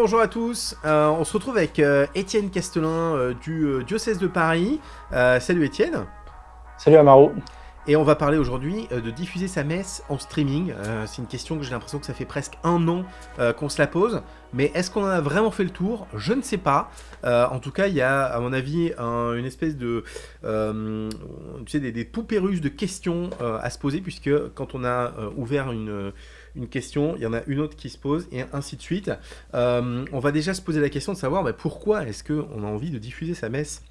bonjour à tous. Euh, on se retrouve avec euh, Étienne Castelin euh, du diocèse de Paris. salut Étienne. Salut Amaro. Et on va parler aujourd'hui de diffuser sa messe en streaming. C'est une question que j'ai l'impression que ça fait presque un an qu'on se la pose. Mais est-ce qu'on en a vraiment fait le tour? Je ne sais pas. en tout cas, il y a, à mon avis, une espèce de... tu sais, des, des, poupées russes de questions à se poser, puisque quand on a ouvert une une question, il y en a une autre qui se pose, et ainsi de suite. Euh, on va déjà se poser la question de savoir bah, pourquoi est-ce qu'on a envie de diffuser sa messe?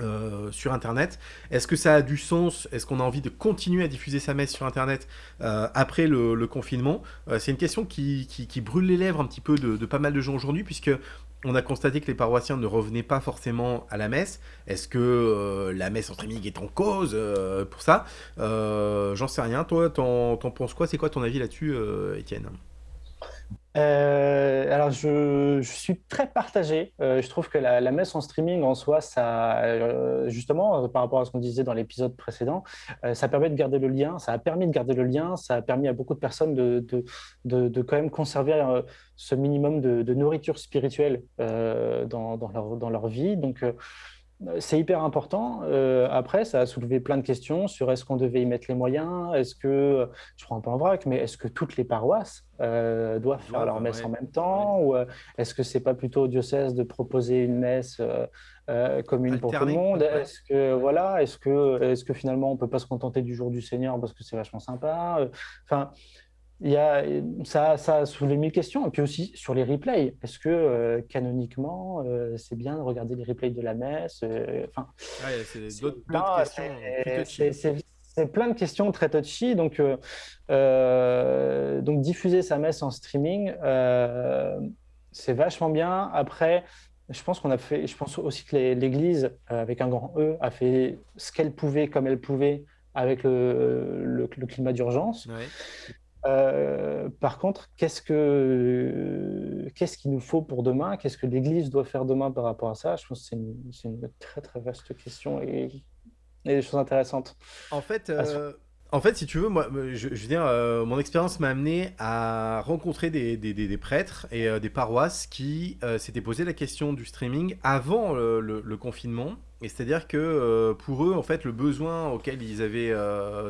Euh, sur Internet. Est-ce que ça a du sens? Est-ce qu'on a envie de continuer à diffuser sa messe sur Internet euh, après le, confinement? C'est une question qui, brûle les lèvres un petit peu de, pas mal de gens aujourd'hui, puisque on a constaté que les paroissiens ne revenaient pas forcément à la messe. Est-ce que euh, la messe en streaming est en cause euh, pour ça? Euh, J'en sais rien. Toi, t'en penses quoi? C'est quoi ton avis là-dessus, Étienne? Euh, alors, je, suis très partagé. Euh, je trouve que la, messe en streaming en soi, ça, euh, justement, par rapport à ce qu'on disait dans l'épisode précédent, ça permet de garder le lien. Ça a permis de garder le lien. Ça a permis à beaucoup de personnes de, de, de, quand même conserver ce minimum de, nourriture spirituelle dans, dans, leur, dans leur vie. Donc, c'est hyper important. Euh, après, ça a soulevé plein de questions sur est-ce qu'on devait y mettre les moyens, est-ce que, je prends un peu en vrac, mais est-ce que toutes les paroisses euh, doivent faire leur messe en même temps Ou euh, est-ce que c'est pas plutôt au diocèse de proposer une messe commune pour tout le monde? Est-ce que, voilà, est-ce que, est que finalement on peut pas se contenter du jour du Seigneur parce que c'est vachement sympa? Enfin, il y a, ça, ça soulevé mille questions. Et puis aussi sur les replays. Est-ce que euh, canoniquement, euh, c'est bien de regarder les replays de la messe euh, Enfin, c'est d'autres questions. C'est plein de questions très touchy. Donc, donc diffuser sa messe en streaming, c'est vachement bien. Après, je pense qu'on a fait, je pense aussi que l'Église, avec un grand E, a fait ce qu'elle pouvait comme elle pouvait avec le, le, climat d'urgence. Euh, par contre, qu'est-ce que qu'est-ce qu'il nous faut pour demain? Qu'est-ce que l'Église doit faire demain par rapport à ça? Je pense que c'est une, très très vaste question et, et des choses intéressantes. En fait, euh, en fait, si tu veux, moi, je, veux dire, euh, mon expérience m'a amené à rencontrer des, des, des, prêtres et des paroisses qui s'étaient posé la question du streaming avant le, le, confinement. Et c'est-à-dire que pour eux, en fait, le besoin auquel ils avaient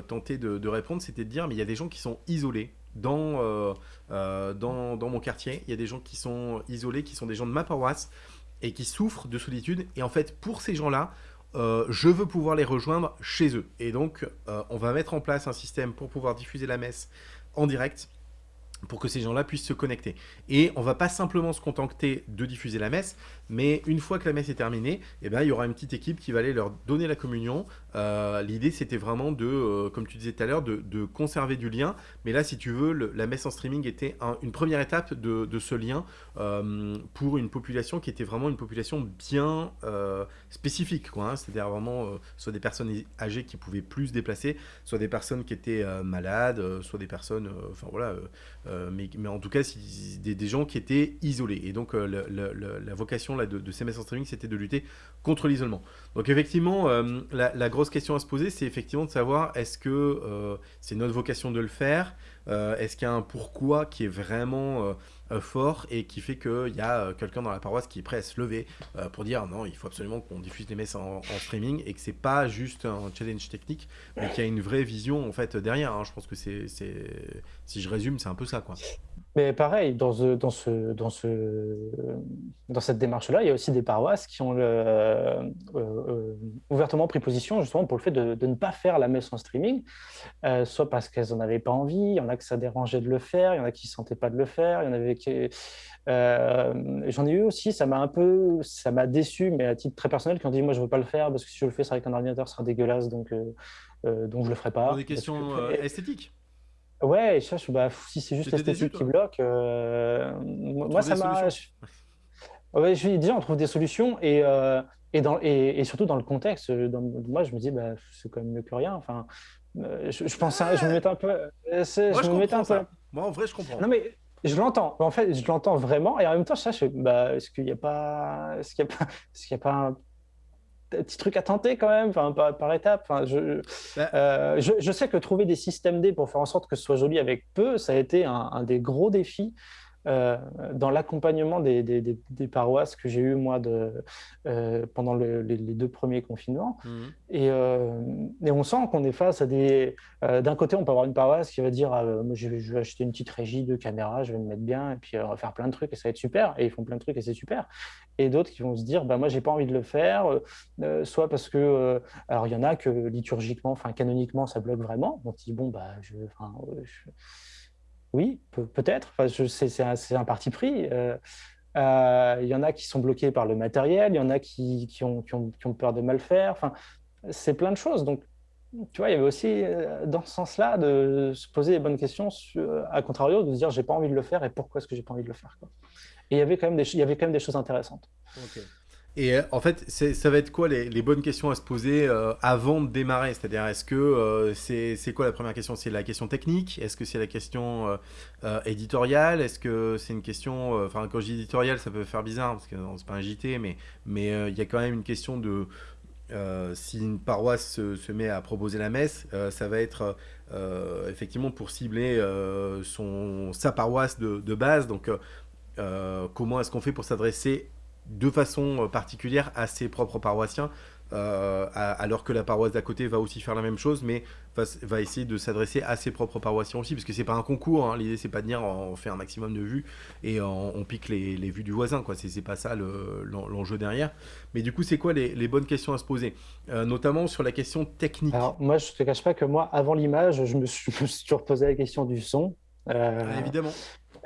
tenté de, répondre, c'était de dire, mais il y a des gens qui sont isolés dans, dans, dans, mon quartier. Il y a des gens qui sont isolés, qui sont des gens de ma paroisse et qui souffrent de solitude. Et en fait, pour ces gens-là, je veux pouvoir les rejoindre chez eux. Et donc, on va mettre en place un système pour pouvoir diffuser la messe en direct pour que ces gens-là puissent se connecter. Et on va pas simplement se contenter de diffuser la messe, mais une fois que la messe est terminée, eh ben, il y aura une petite équipe qui va aller leur donner la communion. Euh, l'idée, c'était vraiment de, euh, comme tu disais tout à l'heure, de, conserver du lien. Mais là, si tu veux, la messe en streaming était une première étape de, ce lien euh, pour une population qui était vraiment une population bien spécifique. Hein. C'est-à-dire vraiment soit des personnes âgées qui pouvaient plus se déplacer, soit des personnes qui étaient malades, soit des personnes... Enfin voilà, mais, en tout cas, des, gens qui étaient isolés. Et donc, la vocation de, ces messes en streaming, c'était de lutter contre l'isolement. Donc effectivement, euh, la, grosse question à se poser, c'est effectivement de savoir est-ce que euh, c'est notre vocation de le faire euh, Est-ce qu'il y a un pourquoi qui est vraiment fort et qui fait qu'il y a quelqu'un dans la paroisse qui est prêt à se lever pour dire non, il faut absolument qu'on diffuse les messes en, streaming et que c'est pas juste un challenge technique, mais qu'il y a une vraie vision en fait derrière. Hein. Je pense que c'est, si je résume, c'est un peu ça quoi. Mais pareil, dans, ce, dans, ce, dans, ce, dans cette démarche-là, il y a aussi des paroisses qui ont euh, euh, ouvertement pris position justement pour le fait de, de, ne pas faire la messe en streaming, euh, soit parce qu'elles n'en avaient pas envie, il y en a que ça dérangeait de le faire, il y en a qui ne sentaient pas de le faire, il y en avait qui... J'en ai eu aussi, ça m'a un peu, ça m'a déçu, mais à titre très personnel, qui ont dit moi je ne veux pas le faire parce que si je le fais, c'est avec un ordinateur, ce sera dégueulasse, donc, donc je ne le ferai pas. Pour des questions esthétiques Ouais, bah, si c'est juste l'esthétique qui bloque, euh, moi ça m'a. Ouais, je déjà on trouve des solutions et, euh, et, dans, et, surtout dans le contexte. moi je me dis bah, c'est quand même mieux que rien. Enfin, euh, je, je pense, je me mettais un peu. Moi, je, me mettais un peu. Moi en vrai je comprends. Non mais je l'entends. En fait, je l'entends vraiment et en même temps, je bah, est-ce qu'il n'y a pas, est-ce qu'il y a pas, est-ce qu'il y a pas un petit truc à tenter quand même, enfin, par, par étapes. Enfin, bah. euh, je, je, sais que trouver des systèmes D pour faire en sorte que ce soit joli avec peu, ça a été un, des gros défis. Euh, dans l'accompagnement des, des, des, paroisses que j'ai eu moi de, euh, pendant les, deux premiers confinements. Mmh. Et, euh, et, on sent qu'on est face à des... D'un côté, on peut avoir une paroisse qui va dire ah, moi, je, vais, acheter une petite régie de caméra, je vais me mettre bien, et puis faire plein de trucs, et ça va être super. Et ils font plein de trucs, et c'est super. Et d'autres qui vont se dire bah, moi, j'ai pas envie de le faire, soit parce que... alors, il y en a que liturgiquement, enfin canoniquement, ça bloque vraiment. On se dit bon, bah, je... je oui, peut-être. Enfin, c'est un, parti pris. Euh, euh, il y en a qui sont bloqués par le matériel, il y en a qui, ont, peur de mal faire. Enfin, c'est plein de choses. Donc, tu vois, il y avait aussi, euh, dans ce sens-là, de se poser les bonnes questions, à contrario, de se dire, j'ai pas envie de le faire et pourquoi est-ce que j'ai pas envie de le faire. Et il y avait quand même des, il y avait quand même des choses intéressantes. Et euh, en fait, ça va être quoi les, bonnes questions à se poser euh, avant de démarrer? C'est-à-dire, est-ce que euh, c'est quoi la première question? C'est la question technique? Est-ce que c'est la question éditoriale? Est-ce que c'est une question... Enfin, quand je dis éditoriale, ça peut faire bizarre, parce que c'est pas un JT, mais il y a quand même une question de... si une paroisse se, met à proposer la messe, ça va être effectivement pour cibler son, sa paroisse de, de base. Donc, comment est-ce qu'on fait pour s'adresser de façon euh, particulière à ses propres paroissiens, euh, alors que la paroisse d'à côté va aussi faire la même chose, mais va, essayer de s'adresser à ses propres paroissiens aussi, parce que c'est pas un concours, hein. l'idée c'est pas de dire on fait un maximum de vues et on, pique les, vues du voisin, quoi. c'est pas ça l'enjeu derrière. Mais du coup, c'est quoi les, bonnes questions à se poser, euh, notamment sur la question technique Alors moi, je te cache pas que moi, avant l'image, je me suis, toujours posé la question du son. évidemment.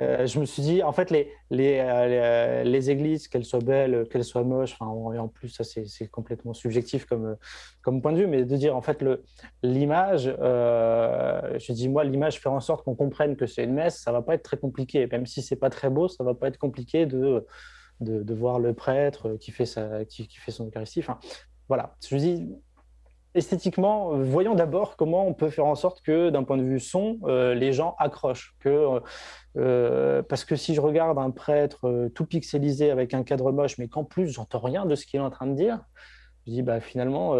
Euh, je me suis dit, en fait, les, les, euh, les églises, qu'elles soient belles, qu'elles soient moches, et en plus, ça c'est complètement subjectif comme, comme point de vue, mais de dire, en fait, l'image, euh, je dis, moi, l'image, faire en sorte qu'on comprenne que c'est une messe, ça va pas être très compliqué. Même si c'est pas très beau, ça va pas être compliqué de, de, voir le prêtre qui fait, sa, qui fait son Eucharistie. Enfin, voilà, je me dis, esthétiquement, euh, voyons d'abord comment on peut faire en sorte que, d'un point de vue son, euh, les gens accrochent. Que, euh, parce que si je regarde un prêtre tout pixelisé avec un cadre moche, mais qu'en plus, j'entends rien de ce qu'il est en train de dire, je dis, bah, finalement,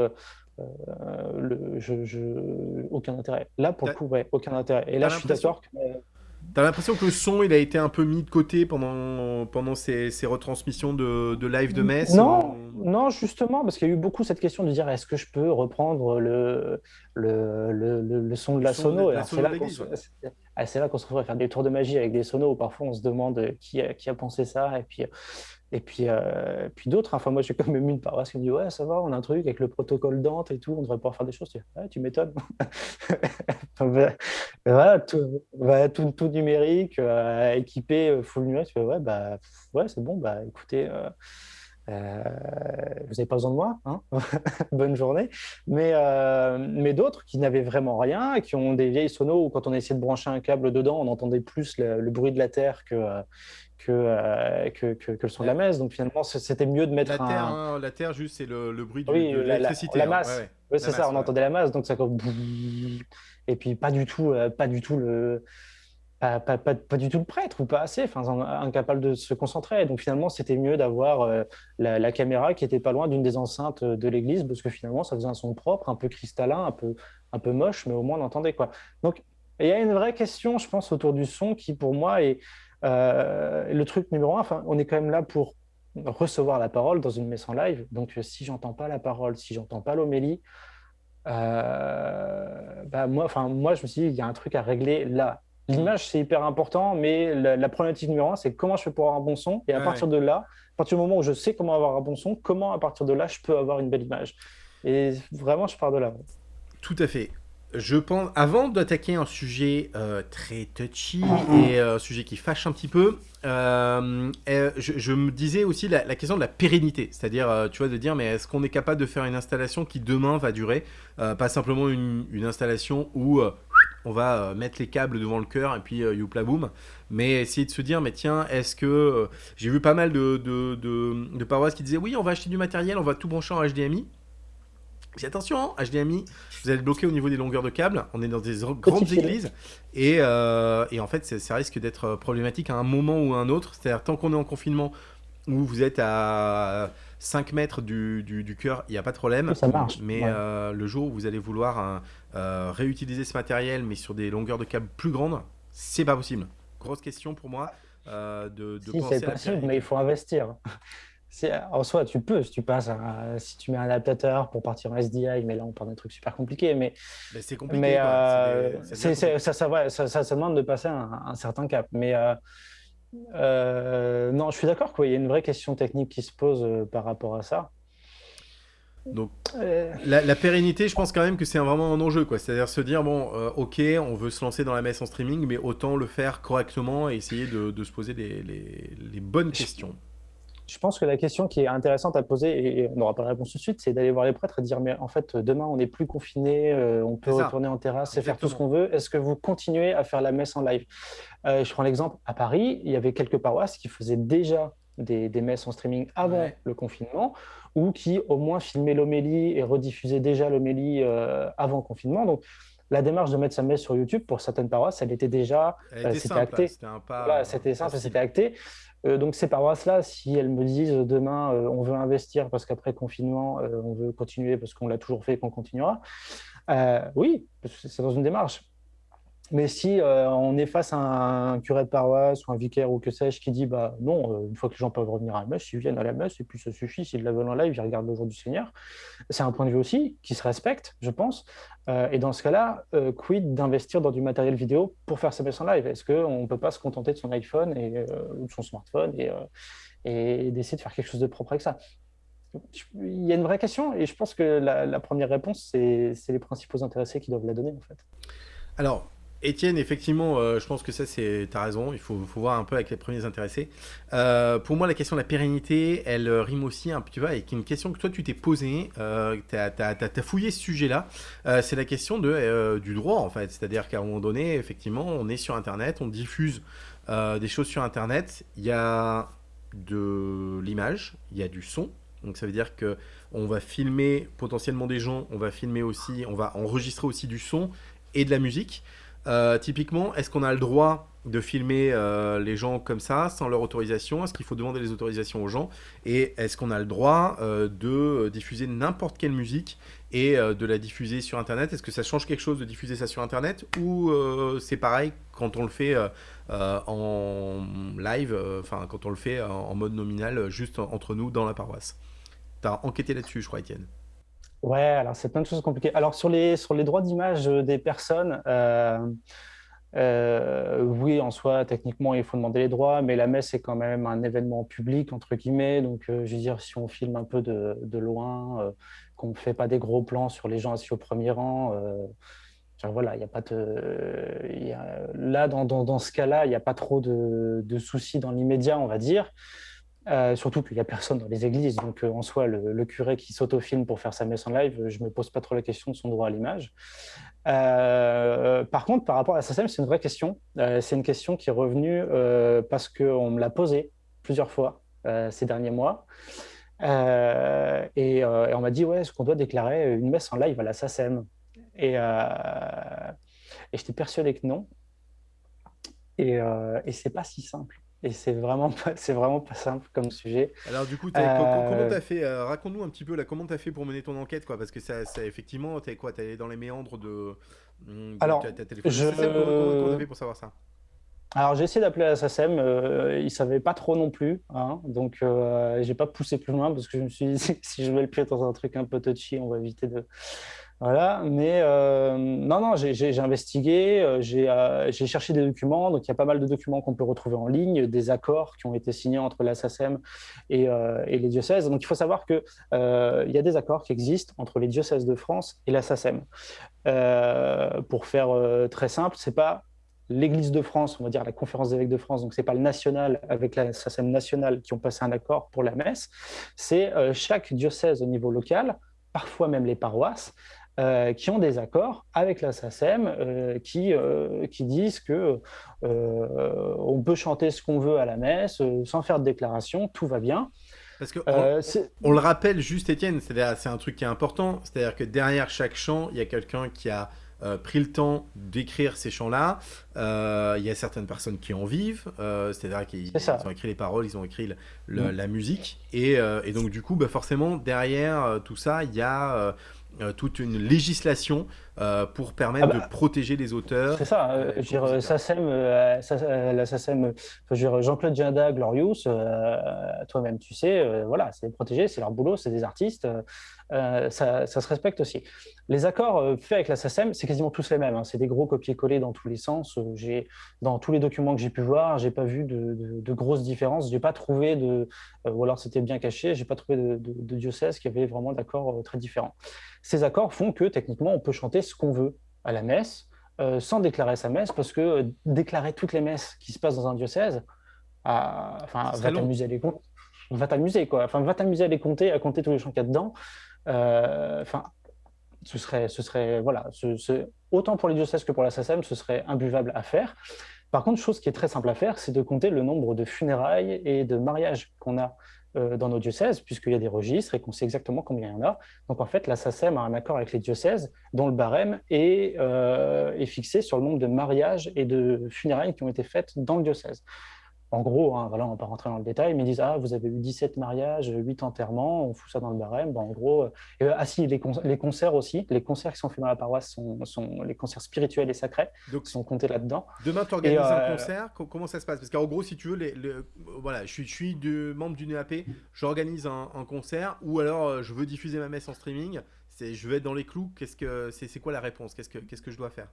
le, je, aucun intérêt. Là, pour le coup, ouais, aucun intérêt. Et là, je suis d'accord que T'as l'impression que le son, il a été un peu mis de côté pendant, pendant ces, ces retransmissions de, de, live de messe Non, non justement, parce qu'il y a eu beaucoup cette question de dire est-ce que je peux reprendre le, le, le, le son de la sono C'est là qu'on se, retrouve à faire des tours de magie avec des sonos où parfois on se demande qui a, qui a pensé ça. Et puis, et puis, euh, puis d'autres, enfin moi j'ai quand même une paroisse qui me dit ouais ça va, on a un truc avec le protocole Dante et tout, on devrait pouvoir faire des choses. Tu, tu m'étonnes. voilà, tout, tout, numérique, euh, équipé, euh, full numérique. Tu fais ouais bah ouais c'est bon, bah écoutez. vous n'avez pas besoin de moi, hein bonne journée. Mais, mais d'autres qui n'avaient vraiment rien, qui ont des vieilles sonos où quand on essayait de brancher un câble dedans, on entendait plus le bruit de la terre que, euh, que, que, que, le son de la messe. Donc finalement, c'était mieux de mettre la terre, un... Hein, la terre, juste, c'est le, le, bruit de l'électricité. La, la, hein. masse. Oui, c'est ça, on entendait la masse. Donc ça comme... Et puis pas du tout, euh, pas du tout le... Pas, pas, pas, du tout le prêtre ou pas assez, enfin, incapable de se concentrer. Donc finalement, c'était mieux d'avoir euh, la, caméra qui était pas loin d'une des enceintes de l'église, parce que finalement, ça faisait un son propre, un peu cristallin, un peu, un peu moche, mais au moins on entendait quoi. Donc il y a une vraie question, je pense, autour du son qui, pour moi, est, euh, le truc numéro un, enfin, on est quand même là pour recevoir la parole dans une messe en live. Donc, si j'entends pas la parole, si j'entends pas l'homélie, euh, bah moi, enfin, moi, je me suis dit, il y a un truc à régler là. L'image, c'est hyper important, mais la, problématique numéro un, c'est comment je fais pour avoir un bon son. Et à partir de là, à partir du moment où je sais comment avoir un bon son, comment à partir de là, je peux avoir une belle image. Et vraiment, je pars de là. Tout à fait je pense, avant d'attaquer un sujet euh, très touchy et euh, un sujet qui fâche un petit peu, euh, je, me disais aussi la, question de la pérennité, c'est-à-dire, tu vois, de dire, mais est-ce qu'on est capable de faire une installation qui demain va durer, pas simplement une, installation où on va mettre les câbles devant le cœur et puis youpla boum, mais essayer de se dire, mais tiens, est-ce que j'ai vu pas mal de, de, de paroisses qui disaient, oui, on va acheter du matériel, on va tout brancher en HDMI. Mais attention, HDMI, vous allez bloquer au niveau des longueurs de câbles. On est dans des grandes églises. Et, euh, et, en fait, ça risque d'être problématique à un moment ou à un autre. C'est-à-dire, tant qu'on est en confinement, où vous êtes à 5 mètres du, du, cœur, il n'y a pas de problème. Ça marche. Mais euh, le jour où vous allez vouloir euh, réutiliser ce matériel, mais sur des longueurs de câbles plus grandes, c'est pas possible. Grosse question pour moi. de, de si, c'est possible, mais il faut investir. en soi, tu peux, si tu passes, si tu mets un adaptateur pour partir en SDI, mais là on parle d'un truc super compliqué, mais, c'est compliqué. Mais ça, ça, ça, demande de passer un, certain cap. Mais euh, non, je suis d'accord qu'il y a une vraie question technique qui se pose euh, par rapport à ça. Donc, euh. la, pérennité, je pense quand même que c'est vraiment un enjeu, quoi. C'est-à-dire se dire, bon, ok, on veut se lancer dans la messe en streaming, mais autant le faire correctement et essayer de, se poser les, les bonnes questions. Je pense que la question qui est intéressante à poser, et on n'aura pas la réponse tout de suite, c'est d'aller voir les prêtres et dire Mais en fait, demain, on n'est plus confiné, euh, on peut retourner en terrasse et faire tout ce qu'on veut. Est-ce que vous continuez à faire la messe en live? Euh, Je prends l'exemple à Paris, il y avait quelques paroisses qui faisaient déjà des, messes en streaming avant le confinement, ou qui au moins filmaient l'homélie et rediffusaient déjà l'homélie euh, avant le confinement. Donc, la démarche de mettre sa messe sur YouTube, pour certaines paroisses, elle était déjà, c'était acté. C'était simple, c'était acté. Euh, donc ces paroisses-là, si elles me disent euh, demain euh, on veut investir parce qu'après confinement on veut continuer parce qu'on l'a toujours fait et qu'on continuera, oui, c'est dans une démarche. Mais si euh, on est face à un curé de paroisse ou un vicaire ou que sais-je qui dit bah non, euh, une fois que les gens peuvent revenir à la messe, ils viennent à la messe et puis ça suffit, s'ils la veulent en live, ils regardent le jour du Seigneur. C'est un point de vue aussi qui se respecte, je pense. Euh, et dans ce cas-là, quid d'investir dans du matériel vidéo pour faire sa messe en live? Est-ce qu'on ne peut pas se contenter de son iPhone et, ou de son smartphone et, et d'essayer de faire quelque chose de propre avec ça? Il y a une vraie question et je pense que la, la première réponse, c'est les principaux intéressés qui doivent la donner en fait. Alors, Étienne, effectivement, euh, je pense que ça, c'est, t'as raison. Il faut, voir un peu avec les premiers intéressés. Euh, pour moi, la question de la pérennité, elle euh, rime aussi un peu, avec une question que toi, tu t'es posée. Euh, t'as, as, fouillé ce sujet-là. c'est la question du droit, en fait. C'est-à-dire qu'à un moment donné, effectivement, on est sur Internet, on diffuse des choses sur Internet. Il y a de l'image, il y a du son. Donc ça veut dire que on va filmer potentiellement des gens, on va filmer aussi, on va enregistrer aussi du son et de la musique. Euh, typiquement, est-ce qu'on a le droit de filmer euh, les gens comme ça, sans leur autorisation? Est-ce qu'il faut demander les autorisations aux gens? Et est-ce qu'on a le droit euh, de diffuser n'importe quelle musique et de la diffuser sur Internet? Est-ce que ça change quelque chose de diffuser ça sur Internet? Ou c'est pareil quand on le fait en live, enfin quand on le fait en mode nominal, juste entre nous dans la paroisse? Tu as enquêté là-dessus, je crois, Étienne. Ouais, alors c'est plein de choses compliquées. Alors sur les, sur les droits d'image euh, des personnes, euh, euh, oui, en soi, techniquement, il faut demander les droits, mais la messe est quand même un événement public, entre guillemets. Donc, je veux dire, si on filme un peu de, de loin, qu'on ne fait pas des gros plans sur les gens assis au premier rang, voilà, il a pas de. là, dans, dans, dans ce cas-là, il n'y a pas trop de, de soucis dans l'immédiat, on va dire. Euh, surtout qu'il n'y a personne dans les églises, donc euh, en soi, le, curé qui s'autofilme pour faire sa messe en live, je ne me pose pas trop la question de son droit à l'image. Euh, par contre, par rapport à SACEM, c'est une vraie question. c'est une question qui est revenue parce qu'on me l'a posée plusieurs fois ces derniers mois. Et, on m'a dit, ouais, est-ce qu'on doit déclarer une messe en live à la SACEM Et, et j'étais persuadé que non. Et, et c'est pas si simple. Et c'est vraiment pas, c'est vraiment pas simple comme sujet. Alors du coup, comment comment t'as fait euh, Raconte-nous un petit peu là, comment t'as fait pour mener ton enquête, quoi Parce que ça, ça effectivement, t'es quoi T'es dans les méandres de. de Alors, je... comment t'as fait pour savoir ça? Alors j'ai essayé d'appeler la SACEM, euh, ils ne savaient pas trop non plus, hein, donc euh, j'ai pas poussé plus loin parce que je me suis dit si je mets le pied dans un truc un peu touchy, on va éviter de, voilà, mais euh, non, non, j'ai investigué, euh, euh, j'ai cherché des documents. Donc, il y a pas mal de documents qu'on peut retrouver en ligne, des accords qui ont été signés entre la SACEM et, les diocèses. Donc, il faut savoir qu'il il y a des accords qui existent entre les diocèses de France et la SACEM. pour faire très simple, c'est pas l'Église de France, on va dire la Conférence des évêques de France, donc c'est pas le national avec la SACEM nationale qui ont passé un accord pour la messe, c'est chaque diocèse au niveau local, parfois même les paroisses, euh, qui ont des accords avec la SACEM euh, qui, euh, qui disent que on peut chanter ce qu'on veut à la messe sans faire de déclaration, tout va bien. Parce que on, le rappelle juste, Étienne, c'est un truc qui est important, c'est-à-dire que derrière chaque chant, il y a quelqu'un qui a pris le temps d'écrire ces chants-là. Il y a certaines personnes qui en vivent, c'est-à-dire qu'ils ont écrit les paroles, ils ont écrit mm. la musique. Et, et, donc, du coup, bah, forcément, derrière tout ça, il y a euh, toute une législation pour permettre Ah bah, de protéger les auteurs. C'est ça, euh, euh, je veux dire. SACEM, euh, euh, la SACEM, euh, je veux dire, Jean-Claude Jinda, Glorious, euh, toi-même tu sais, euh, voilà, c'est protégé, c'est leur boulot, c'est des artistes, euh, euh, ça, ça se respecte aussi. Les accords euh, faits avec la SACEM, c'est quasiment tous les mêmes, hein, c'est des gros copier-coller dans tous les sens. Euh, dans tous les documents que j'ai pu voir, j'ai pas vu de, de- de grosses différences, j'ai pas trouvé de, euh, ou alors c'était bien caché, j'ai pas trouvé de, de, diocèse qui avait vraiment d'accords euh, très différents. Ces accords font que techniquement on peut chanter ce qu'on veut à la messe euh, sans déclarer sa messe, parce que euh, déclarer toutes les messes qui se passent dans un diocèse, ah, enfin, Ce serait va t'amuser à les compter, va t'amuser quoi, enfin, va t'amuser à les compter, à compter tous les chants qu'il y a dedans. Euh, Enfin, ce serait, ce serait, voilà, autant pour les diocèses que pour la SACEM, ce serait imbuvable à faire. Par contre, chose qui est très simple à faire, c'est de compter le nombre de funérailles et de mariages qu'on a euh, dans nos diocèses, puisqu'il y a des registres et qu'on sait exactement combien il y en a. Donc en fait, la SACEM a un accord avec les diocèses dont le barème est, euh, est fixé sur le nombre de mariages et de funérailles qui ont été faites dans le diocèse. En gros, hein, voilà, on ne va pas rentrer dans le détail, mais ils disent Ah, vous avez eu 17 mariages, 8 enterrements, on fout ça dans le barème. Bon, en gros, euh, euh, ah si, les, con- les concerts aussi, les concerts qui sont faits dans la paroisse sont, sont les concerts spirituels et sacrés Donc, qui sont comptés là-dedans. Demain, tu organises un euh, concert, co- comment ça se passe? Parce qu'en gros, si tu veux, les, voilà, je suis, je suis de, membre d'une EAP, j'organise un, un concert, ou alors je veux diffuser ma messe en streaming, c'est, je veux être dans les clous, qu'est-ce que, c'est, c'est quoi la réponse? Qu'est-ce que, qu'est-ce que je dois faire?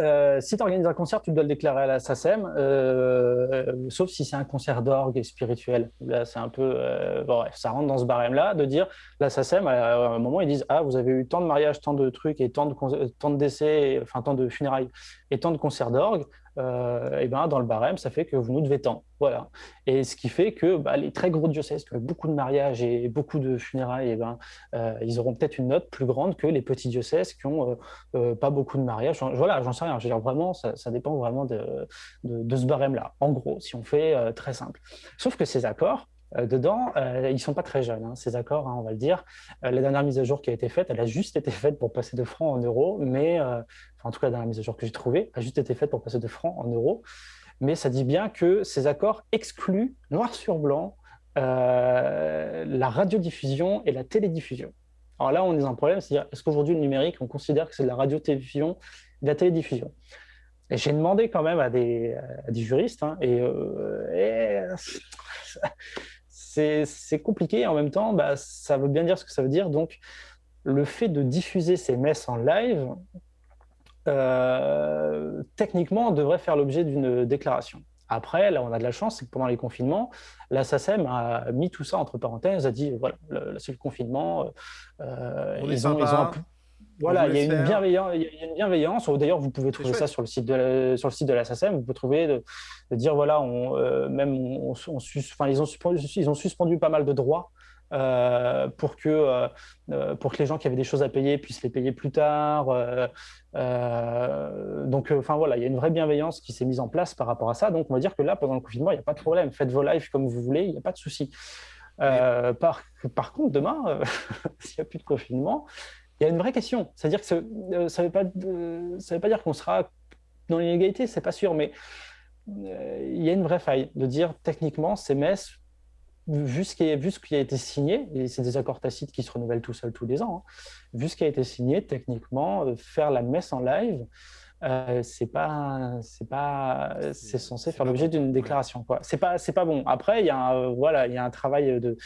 Euh, si tu organises un concert, tu dois le déclarer à la SACEM, euh, sauf si c'est un concert d'orgue et spirituel. Là, c'est un peu. euh, bon, bref, ça rentre dans ce barème-là de dire la SACEM, à un moment, ils disent Ah, vous avez eu tant de mariages, tant de trucs, et tant de, con- tant de décès, enfin, tant de funérailles, et tant de concerts d'orgue. Euh, et ben, dans le barème, ça fait que vous nous devez tant. Voilà. Et ce qui fait que bah, les très gros diocèses qui ont beaucoup de mariages et beaucoup de funérailles, et ben, euh, ils auront peut-être une note plus grande que les petits diocèses qui ont. euh, pas beaucoup de mariages. Voilà, j'en sais rien. Vraiment, ça, dépend vraiment de, de, ce barème-là. En gros, si on fait très simple. Sauf que ces accords, dedans, euh, ils sont pas très jeunes, hein, ces accords, hein, on va le dire. Euh, la dernière mise à jour qui a été faite, elle a juste été faite pour passer de francs en euros, mais, euh, en tout cas, la dernière mise à jour que j'ai trouvée, a juste été faite pour passer de francs en euros. Mais ça dit bien que ces accords excluent, noir sur blanc, euh, la radiodiffusion et la télédiffusion. Alors là, on est dans un problème, c'est-à-dire, est-ce qu'aujourd'hui, le numérique, on considère que c'est de la radiodiffusion de la télédiffusion? Et j'ai demandé quand même à des, juristes, hein, euh, et c'est compliqué, et en même temps, bah, ça veut bien dire ce que ça veut dire. Donc, le fait de diffuser ces messes en live, euh, techniquement, devrait faire l'objet d'une déclaration. Après, là, on a de la chance, c'est que pendant les confinements, la SACEM a mis tout ça entre parenthèses, a dit, voilà, le- c'est le confinement. euh, On est ils ont, ils voilà, il y, a une bienveillance, il y a une bienveillance. D'ailleurs, vous pouvez trouver ça sur le site de la, sur le site de la SACEM. Vous pouvez trouver de, de dire voilà, on, euh, même on, on sus- enfin, ils ont suspendu, ils ont suspendu pas mal de droits euh, pour que euh, euh, pour que les gens qui avaient des choses à payer puissent les payer plus tard. euh, euh, donc, euh, enfin voilà, il y a une vraie bienveillance qui s'est mise en place par rapport à ça. Donc, on va dire que là, pendant le confinement, il n'y a pas de problème. Faites vos lives comme vous voulez, il n'y a pas de souci. Euh, par, par contre, demain, euh, s'il n'y a plus de confinement, il y a une vraie question. C'est-à-dire que ça ne euh, veut pas dire qu'on sera dans l'inégalité, c'est pas sûr, mais euh, il y a une vraie faille de dire techniquement, ces messes, vu ce qui, a été signé, et c'est des accords tacites qui se renouvellent tout seuls tous les ans, hein, vu ce qui a été signé, techniquement, euh, faire la messe en live, euh, c'est pas, c'est pas, c'est censé faire l'objet d'une déclaration. Quoi. C'est pas, c'est pas bon. Après, il y a un, euh, voilà, il y a un travail de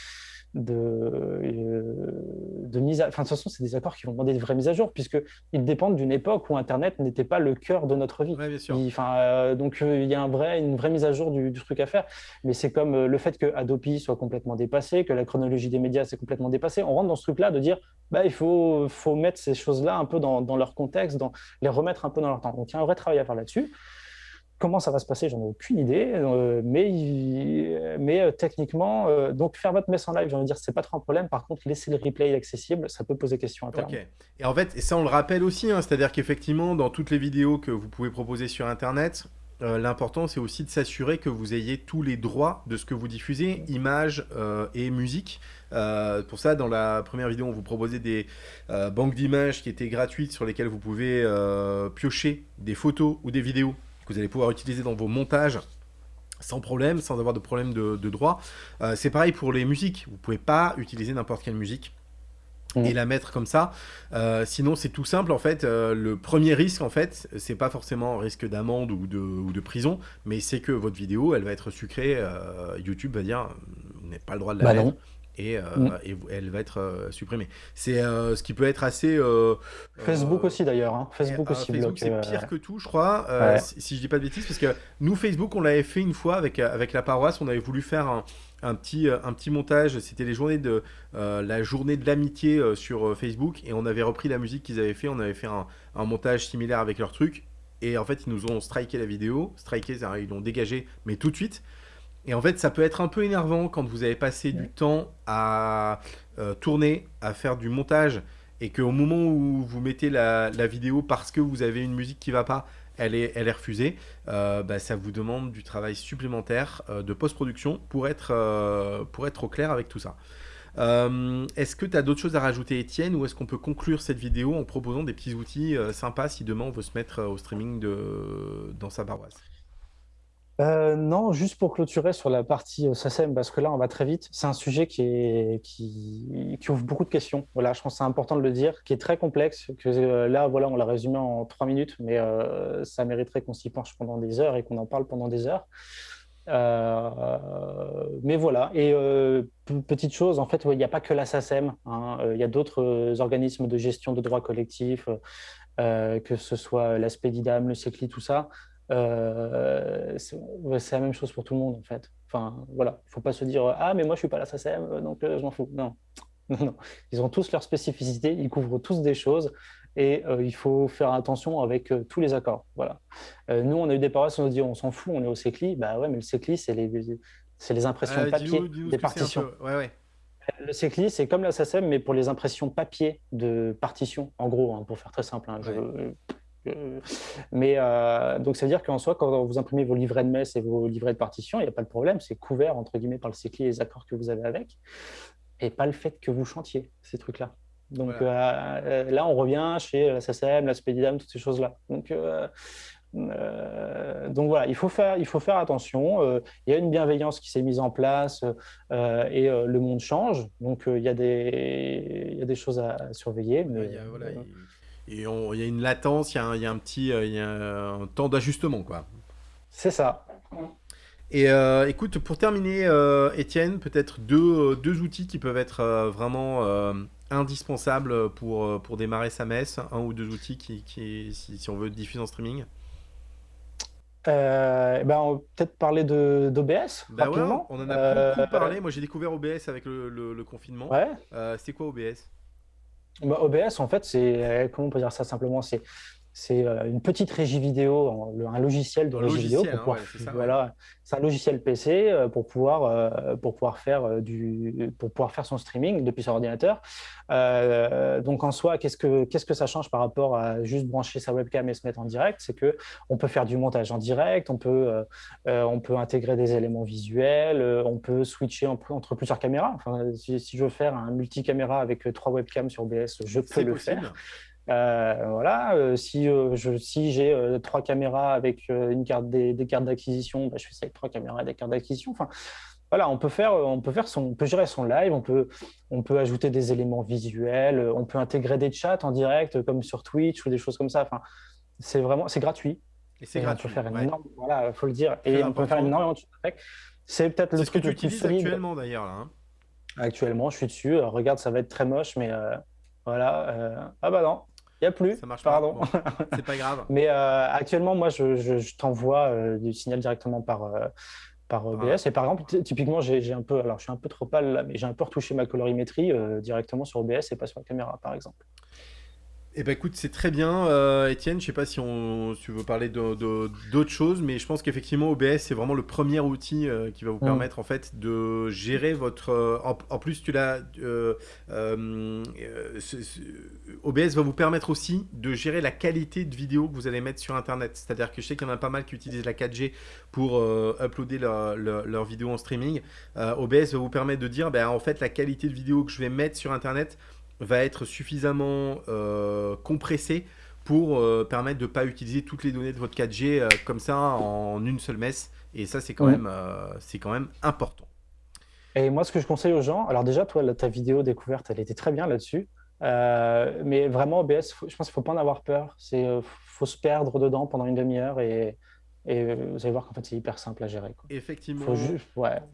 de, euh, de mise à... Enfin, de toute façon, c'est des accords qui vont demander de vraies mises à jour, puisqu'ils dépendent d'une époque où Internet n'était pas le cœur de notre vie. Ouais, bien sûr. Il- Enfin, euh, donc, euh, il y a un vrai, une vraie mise à jour du, du truc à faire. Mais c'est comme euh, le fait que Adopi soit complètement dépassé, que la chronologie des médias s'est complètement dépassée. On rentre dans ce truc-là de dire, bah, il faut, faut mettre ces choses-là un peu dans, dans leur contexte, dans, les remettre un peu dans leur temps. Donc, il y a un vrai travail à faire là-dessus. Comment ça va se passer, j'en ai aucune idée, euh, mais, euh, techniquement, euh, donc faire votre messe en live, j'ai envie de dire, c'est pas trop un problème. Par contre, laisser le replay accessible, ça peut poser question à terme. Et en fait, et ça on le rappelle aussi, hein, c'est-à-dire qu'effectivement, dans toutes les vidéos que vous pouvez proposer sur Internet, l'important c'est aussi de s'assurer que vous ayez tous les droits de ce que vous diffusez, images et musique. Euh, pour ça, dans la première vidéo, on vous proposait des euh, banques d'images qui étaient gratuites sur lesquelles vous pouvez euh, piocher des photos ou des vidéos que vous allez pouvoir utiliser dans vos montages sans problème, sans avoir de problème de, de droit. C'est pareil pour les musiques. Vous pouvez pas utiliser n'importe quelle musique. et la mettre comme ça. Euh, sinon, c'est tout simple en fait. Euh, le premier risque en fait, c'est pas forcément un risque d'amende ou de, ou de, prison, mais c'est que votre vidéo, elle va être sucrée. Euh, YouTube va dire, vous n'avez pas le droit de la bah mettre. Et, mm. et, elle va être supprimée. C'est ce qui peut être assez. Facebook aussi d'ailleurs. Hein. Facebook aussi. Facebook c'est pire que tout, je crois. Si, si, je dis pas de bêtises, parce que nous Facebook, on l'avait fait une fois avec avec la paroisse. On avait voulu faire un, un petit, euh, un petit montage. C'était les journées de euh, la journée de l'amitié euh, sur Facebook et on avait repris la musique qu'ils avaient fait. On avait fait un, montage similaire avec leur truc. Et en fait, ils nous ont striké la vidéo. Striké, ils l'ont dégagé, mais tout de suite. Et en fait, ça peut être un peu énervant quand vous avez passé du temps à tourner, à faire du montage, et qu'au moment où vous mettez la, la, vidéo parce que vous avez une musique qui va pas, elle est, elle est refusée, euh, bah, ça vous demande du travail supplémentaire euh, de post-production pour, être euh, pour être au clair avec tout ça. est-ce que tu as d'autres choses à rajouter, Étienne, ou est-ce qu'on peut conclure cette vidéo en proposant des petits outils sympas si demain on veut se mettre au streaming de, dans sa paroisse? Euh, non, juste pour clôturer sur la partie euh, SACEM, parce que là, on va très vite. C'est un sujet qui, ouvre beaucoup de questions. Voilà, je pense que c'est important de le dire, qui est très complexe. Que euh, là, voilà, on l'a résumé en trois minutes, mais ça mériterait qu'on s'y penche pendant des heures et qu'on en parle pendant des heures. mais voilà. Et petite chose, en fait, il n'y a pas que la SACEM. Hein. Il y a d'autres organismes de gestion de droits collectifs, que ce soit l'aspect d'IDAM, le CECLI, tout ça. Euh, c'est la même chose pour tout le monde en fait. Enfin voilà, il faut pas se dire ah mais moi je suis pas la SACEM donc euh, je m'en fous. Non. non, ils ont tous leurs spécificités, ils couvrent tous des choses et euh, il faut faire attention avec tous les accords. Voilà. nous on a eu des paroles, on nous dit on s'en fout, on est au CECLI. Bah ouais mais le CECLI c'est les impressions papier des partitions. Ouais, ouais. Le CECLI, c'est comme la SACEM, mais pour les impressions papier de partitions, en gros, hein, pour faire très simple. Hein, mais euh, donc, ça veut dire qu'en soi, quand vous imprimez vos livrets de messe et vos livrets de partition, il n'y a pas de problème, c'est couvert entre guillemets par le CECLI et les accords que vous avez avec, et pas le fait que vous chantiez ces trucs-là. Donc euh, euh, là, on revient chez la SACEM, la Spedidam, toutes ces choses-là. Donc, donc voilà, il faut faire, il faut faire attention. il y a une bienveillance qui s'est mise en place et le monde change. Donc il y, a des, il y a des choses à, surveiller. Mais, et il y a une latence, il y, a un, petit euh, y a un temps d'ajustement, quoi. C'est ça. Et euh, écoute, pour terminer, euh, Étienne, peut-être deux, deux, outils qui peuvent être vraiment indispensables pour, pour démarrer sa messe, un ou deux outils qui, qui si, on veut diffuser en streaming ben, on va peut-être parler d'OBS bah rapidement. on en a beaucoup parlé. Moi, j'ai découvert OBS avec le, le, confinement. Ouais. C'était quoi OBS bah, OBS, en fait, c'est, euh, comment on peut dire ça simplement, c'est c'est euh, une petite régie vidéo, un logiciel de régie vidéo. Pour hein, voilà, c'est un logiciel PC euh, pour pouvoir, euh, pour, pouvoir faire du, pour pouvoir faire son streaming depuis son ordinateur. donc en soi, qu'est-ce que, qu'est-ce que ça change par rapport à juste brancher sa webcam et se mettre en direct? C'est que on peut faire du montage en direct, on peut, on peut intégrer des éléments visuels, on peut switcher entre plusieurs caméras. Enfin, si, je veux faire un multicaméra avec trois webcams sur OBS, je peux le faire. Euh, voilà, euh, si euh, je, si j'ai trois caméras avec une carte des, cartes d'acquisition, bah, je fais ça avec trois caméras et des cartes d'acquisition. Enfin, voilà, on peut faire, on peut faire son, on peut gérer son live, on peut, on peut ajouter des éléments visuels, on peut intégrer des chats en direct comme sur Twitch ou des choses comme ça. Enfin, c'est vraiment, c'est gratuit. Et c'est gratuit. On peut faire une énorme, voilà, faut le dire. Et on peut faire énormément de choses avec. C'est peut-être le truc que tu utilises actuellement d'ailleurs hein. Actuellement, je suis dessus. regarde, ça va être très moche, mais voilà. ah bah non, il n'y a plus. Ça marche Pardon. c'est pas grave. Mais euh, actuellement, moi, je, je, t'envoie euh, du signal directement par, euh, par OBS. Ah. Et par exemple, typiquement, j'ai un peu, alors je suis un peu trop pâle là, mais j'ai un peu retouché ma colorimétrie directement sur OBS et pas sur la caméra, par exemple. Eh ben écoute, c'est très bien, euh, Étienne. Je sais pas si, on, tu veux parler d'autres choses, mais je pense qu'effectivement OBS c'est vraiment le premier outil euh, qui va vous mm. permettre en fait de gérer votre. Euh, en, plus, tu l'as. OBS va vous permettre aussi de gérer la qualité de vidéo que vous allez mettre sur Internet. C'est-à-dire que je sais qu'il y en a pas mal qui utilisent la 4G pour uploader leur, leur, vidéo en streaming. OBS va vous permettre de dire, ben en fait la qualité de vidéo que je vais mettre sur Internet va être suffisamment euh, compressé pour euh, permettre de ne pas utiliser toutes les données de votre 4G euh, comme ça en une seule messe. Et ça, c'est quand, même, c'est quand même important. Et moi, ce que je conseille aux gens, alors déjà, toi, ta vidéo découverte, elle était très bien là-dessus. mais vraiment, OBS, je pense qu'il ne faut pas en avoir peur. Il faut se perdre dedans pendant une demi-heure et, et vous allez voir qu'en fait, c'est hyper simple à gérer. Effectivement.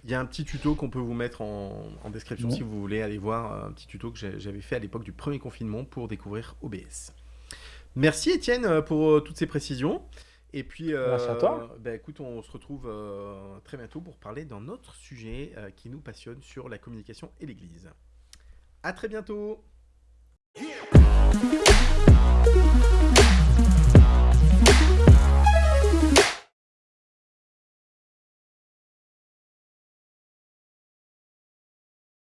Il y a un petit tuto qu'on peut vous mettre en, description si vous voulez aller voir un petit tuto que j'avais fait à l'époque du premier confinement pour découvrir OBS. Merci Étienne pour toutes ces précisions. Et puis, euh, à toi. Bah, écoute, on se retrouve euh, très bientôt pour parler d'un autre sujet euh, qui nous passionne sur la communication et l'Église. À très bientôt.